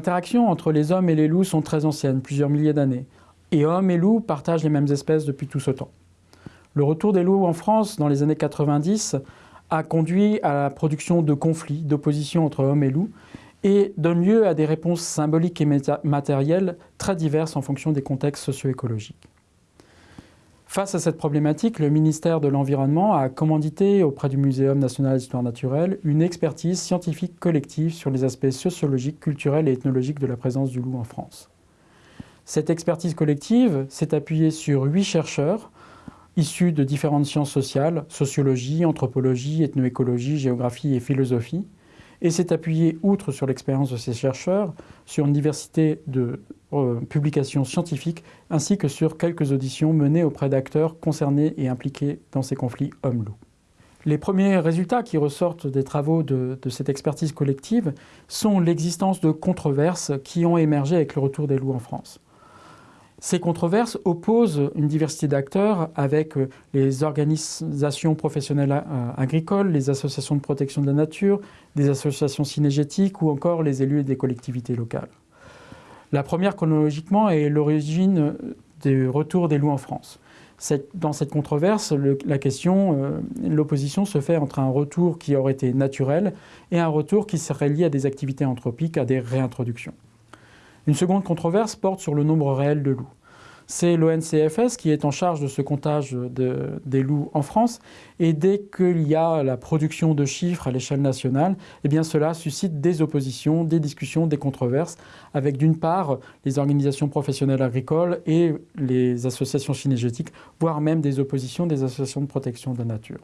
interactions entre les hommes et les loups sont très anciennes, plusieurs milliers d'années. Et hommes et loups partagent les mêmes espèces depuis tout ce temps. Le retour des loups en France dans les années 90 a conduit à la production de conflits, d'oppositions entre hommes et loups, et donne lieu à des réponses symboliques et matérielles très diverses en fonction des contextes socio-écologiques. Face à cette problématique, le ministère de l'Environnement a commandité auprès du Muséum national d'histoire naturelle une expertise scientifique collective sur les aspects sociologiques, culturels et ethnologiques de la présence du loup en France. Cette expertise collective s'est appuyée sur huit chercheurs issus de différentes sciences sociales, sociologie, anthropologie, ethnoécologie, géographie et philosophie, et s'est appuyé, outre sur l'expérience de ces chercheurs, sur une diversité de euh, publications scientifiques, ainsi que sur quelques auditions menées auprès d'acteurs concernés et impliqués dans ces conflits hommes-loups. Les premiers résultats qui ressortent des travaux de, cette expertise collective sont l'existence de controverses qui ont émergé avec le retour des loups en France. Ces controverses opposent une diversité d'acteurs avec euh, les organisations professionnelles euh, agricoles, les associations de protection de la nature, des associations cinégétiques ou encore les élus des collectivités locales. La première, chronologiquement, est l'origine euh, du retour des loups en France. Dans cette controverse, question, l'opposition se fait entre un retour qui aurait été naturel et un retour qui serait lié à des activités anthropiques, à des réintroductions. Une seconde controverse porte sur le nombre réel de loups. C'est l'ONCFS qui est en charge de ce comptage des loups en France. Et dès qu'il y a la production de chiffres à l'échelle nationale, eh cela suscite des oppositions, des discussions, des controverses, avec d'une part les organisations professionnelles agricoles et les associations cinégétiques, voire même des oppositions des associations de protection de la nature.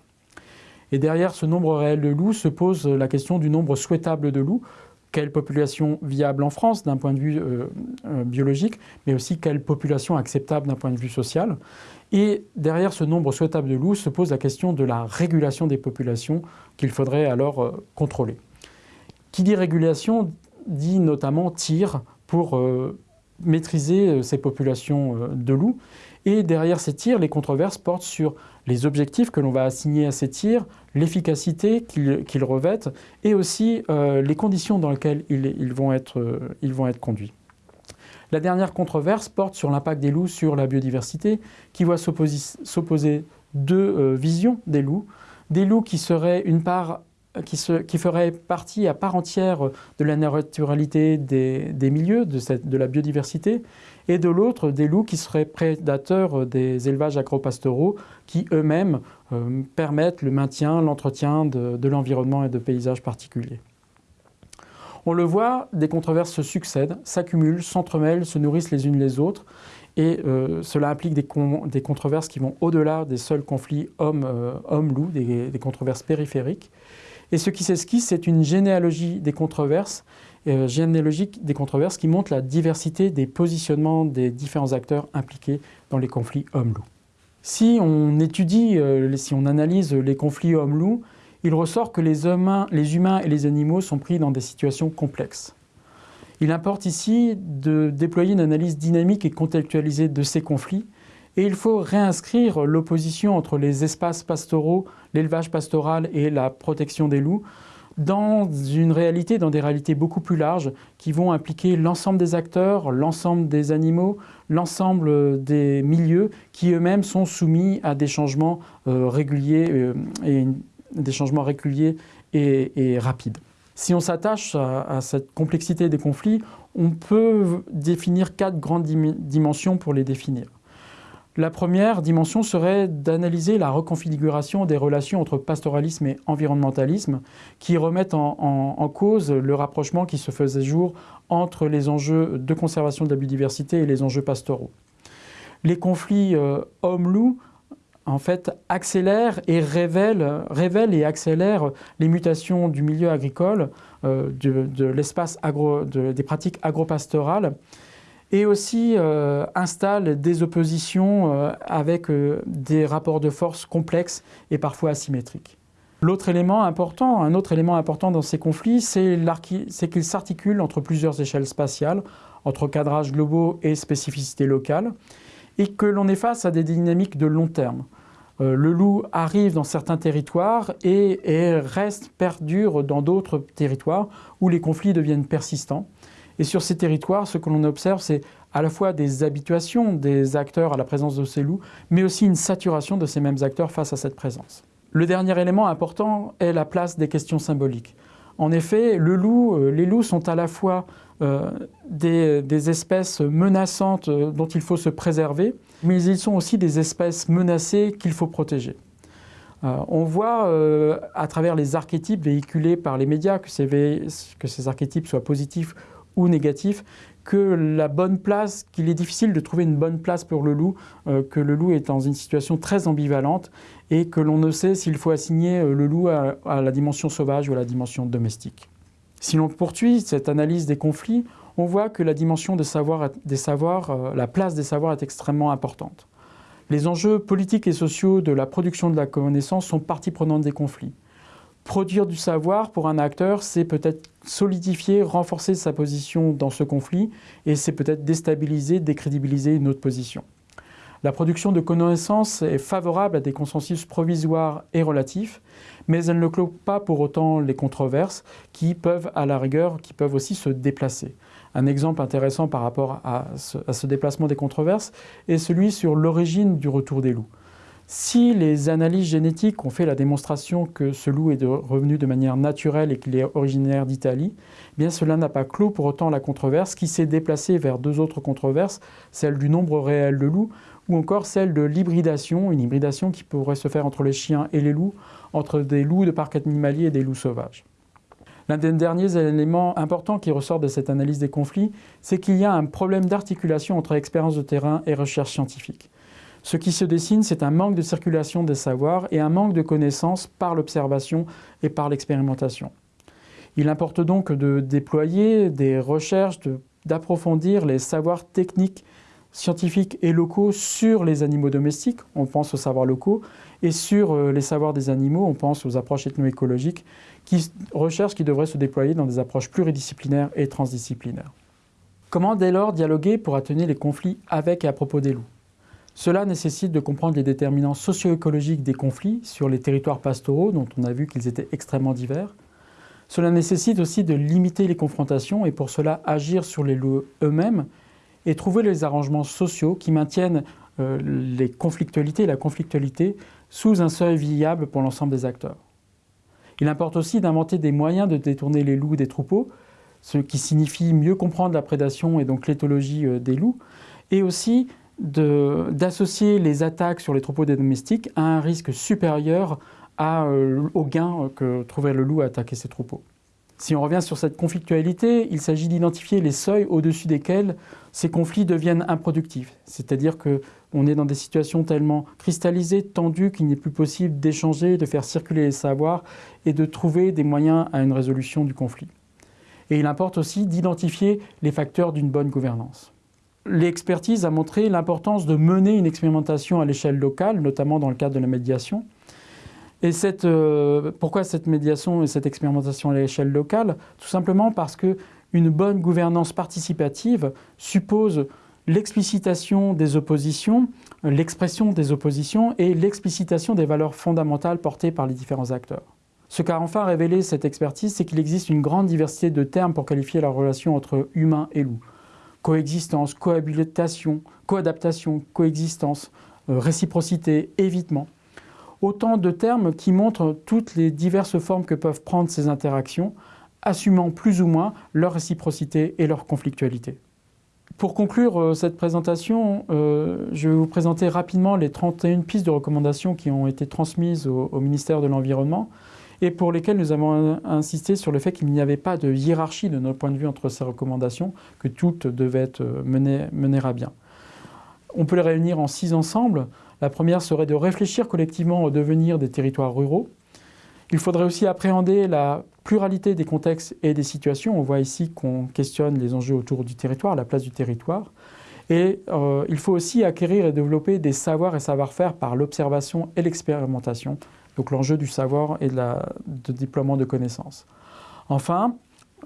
Et derrière ce nombre réel de loups se pose la question du nombre souhaitable de loups, quelle population viable en France d'un point de vue euh, euh, biologique, mais aussi quelle population acceptable d'un point de vue social. Et derrière ce nombre souhaitable de loups se pose la question de la régulation des populations qu'il faudrait alors euh, contrôler. Qui dit régulation dit notamment tir pour maîtriser ces populations de loups. Et derrière ces tirs, les controverses portent sur les objectifs que l'on va assigner à ces tirs, l'efficacité qu'ils revêtent et aussi euh, les conditions dans lesquelles ils, vont être, euh, ils vont être conduits. La dernière controverse porte sur l'impact des loups sur la biodiversité, qui voit s'opposer deux euh, visions des loups. Des loups qui seraient une part qui, qui ferait partie à part entière de la naturalité des, milieux, de, la biodiversité, et de l'autre des loups qui seraient prédateurs des élevages agropastoraux qui eux-mêmes euh, permettent le maintien, l'entretien de, l'environnement et de paysages particuliers. On le voit, des controverses se succèdent, s'accumulent, s'entremêlent, se nourrissent les unes les autres, et euh, cela implique des, des, controverses qui vont au-delà des seuls conflits hommes-loups, euh, des, controverses périphériques. Et ce qui s'esquisse, c'est une généalogie des controverses, euh, généalogique des controverses qui montre la diversité des positionnements des différents acteurs impliqués dans les conflits hommes-loups. Si on étudie, euh, si on analyse les conflits hommes-loups, il ressort que les humains, les humains et les animaux sont pris dans des situations complexes. Il importe ici de déployer une analyse dynamique et contextualisée de ces conflits et il faut réinscrire l'opposition entre les espaces pastoraux, l'élevage pastoral et la protection des loups dans une réalité, dans des réalités beaucoup plus larges qui vont impliquer l'ensemble des acteurs, l'ensemble des animaux, l'ensemble des milieux qui eux-mêmes sont soumis à des changements euh, réguliers euh, et des changements réguliers et, rapides. Si on s'attache à, cette complexité des conflits, on peut définir quatre grandes dimensions pour les définir. La première dimension serait d'analyser la reconfiguration des relations entre pastoralisme et environnementalisme qui remettent en, cause le rapprochement qui se faisait jour entre les enjeux de conservation de la biodiversité et les enjeux pastoraux. Les conflits euh, hommes-loups en fait, accélèrent et révèlent, et accélèrent les mutations du milieu agricole, euh, des pratiques agropastorales, et aussi euh, installe des oppositions euh, avec euh, des rapports de force complexes et parfois asymétriques. L'autre élément important, un autre élément important dans ces conflits, c'est qu'ils s'articulent entre plusieurs échelles spatiales, entre cadrages globaux et spécificités locales, et que l'on est face à des dynamiques de long terme. le loup arrive dans certains territoires et, et reste, perdure dans d'autres territoires où les conflits deviennent persistants Et sur ces territoires, ce que l'on observe, c'est à la fois des habituations des acteurs à la présence de ces loups, mais aussi une saturation de ces mêmes acteurs face à cette présence. Le dernier élément important est la place des questions symboliques. En effet, euh, les loups sont à la fois euh, des, espèces menaçantes euh, dont il faut se préserver, mais ils sont aussi des espèces menacées qu'il faut protéger. On voit à travers les archétypes véhiculés par les médias, que ces archétypes soient positifs ou négatifs, que la bonne place, qu'il est difficile de trouver une bonne place pour le loup, euh, que le loup est dans une situation très ambivalente et que l'on ne sait s'il faut assigner le loup à, la dimension sauvage ou à la dimension domestique. Si l'on poursuit cette analyse des conflits, on voit que la dimension des savoirs, des savoirs la place des savoirs est extrêmement importante. Les enjeux politiques et sociaux de la production de la connaissance sont partie prenante des conflits. Produire du savoir pour un acteur, c'est peut-être solidifier, renforcer sa position dans ce conflit et c'est peut-être déstabiliser, décrédibiliser une autre position. La production de connaissances est favorable à des consensus provisoires et relatifs, mais elle ne clôt pas pour autant les controverses qui peuvent, à la rigueur, qui peuvent aussi se déplacer. Un exemple intéressant par rapport à ce, à ce déplacement des controverses est celui sur l'origine du retour des loups. Si les analyses génétiques ont fait la démonstration que ce loup est revenu de manière naturelle et qu'il est originaire d'Italie, eh bien cela n'a pas clos pour autant la controverse qui s'est déplacée vers deux autres controverses, celle du nombre réel de loups ou encore celle de l'hybridation, une hybridation qui pourrait se faire entre les chiens et les loups, entre des loups de parc animalier et des loups sauvages. L'un des derniers éléments importants qui ressort de cette analyse des conflits, c'est qu'il y a un problème d'articulation entre expérience de terrain et recherche scientifique. Ce qui se dessine, c'est un manque de circulation des savoirs et un manque de connaissances par l'observation et par l'expérimentation. Il importe donc de déployer des recherches, d'approfondir les savoirs techniques scientifiques et locaux sur les animaux domestiques, on pense aux savoirs locaux, et sur euh, les savoirs des animaux, on pense aux approches ethnoécologiques, qui, recherches qui devraient se déployer dans des approches pluridisciplinaires et transdisciplinaires. Comment dès lors dialoguer pour atténuer les conflits avec et à propos des loups? Cela nécessite de comprendre les déterminants socio-écologiques des conflits sur les territoires pastoraux, dont on a vu qu'ils étaient extrêmement divers. Cela nécessite aussi de limiter les confrontations et pour cela agir sur les loups eux-mêmes et trouver les arrangements sociaux qui maintiennent euh, les conflictualités la conflictualité sous un seuil viable pour l'ensemble des acteurs. Il importe aussi d'inventer des moyens de détourner les loups des troupeaux, ce qui signifie mieux comprendre la prédation et donc l'éthologie euh, des loups, et aussi d'associer les attaques sur les troupeaux des domestiques à un risque supérieur euh, au gain que trouverait le loup à attaquer ses troupeaux. Si on revient sur cette conflictualité, il s'agit d'identifier les seuils au-dessus desquels ces conflits deviennent improductifs. C'est-à-dire qu'on est dans des situations tellement cristallisées, tendues, qu'il n'est plus possible d'échanger, de faire circuler les savoirs et de trouver des moyens à une résolution du conflit. Et il importe aussi d'identifier les facteurs d'une bonne gouvernance. L'expertise a montré l'importance de mener une expérimentation à l'échelle locale, notamment dans le cadre de la médiation, et euh, pourquoi cette médiation et cette expérimentation à l'échelle locale? Tout simplement parce qu'une bonne gouvernance participative suppose l'explicitation des oppositions, l'expression des oppositions et l'explicitation des valeurs fondamentales portées par les différents acteurs. Ce qu'a enfin révélé cette expertise, c'est qu'il existe une grande diversité de termes pour qualifier la relation entre humain et loup. Coexistence, cohabitation, coadaptation, coexistence, euh, réciprocité, évitement autant de termes qui montrent toutes les diverses formes que peuvent prendre ces interactions, assumant plus ou moins leur réciprocité et leur conflictualité. Pour conclure euh, cette présentation, euh, je vais vous présenter rapidement les 31 pistes de recommandations qui ont été transmises au, au ministère de l'Environnement et pour lesquelles nous avons insisté sur le fait qu'il n'y avait pas de hiérarchie de notre point de vue entre ces recommandations, que toutes devaient être menées, menées à bien. On peut les réunir en six ensembles. La première serait de réfléchir collectivement au devenir des territoires ruraux. Il faudrait aussi appréhender la pluralité des contextes et des situations. On voit ici qu'on questionne les enjeux autour du territoire, la place du territoire. Et euh, il faut aussi acquérir et développer des savoirs et savoir-faire par l'observation et l'expérimentation. Donc l'enjeu du savoir et de, déploiement de connaissances. Enfin,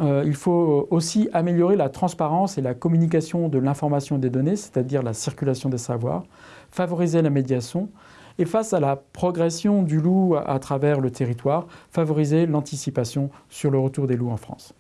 euh, il faut aussi améliorer la transparence et la communication de l'information des données, c'est-à-dire la circulation des savoirs, favoriser la médiation et face à la progression du loup à travers le territoire, favoriser l'anticipation sur le retour des loups en France.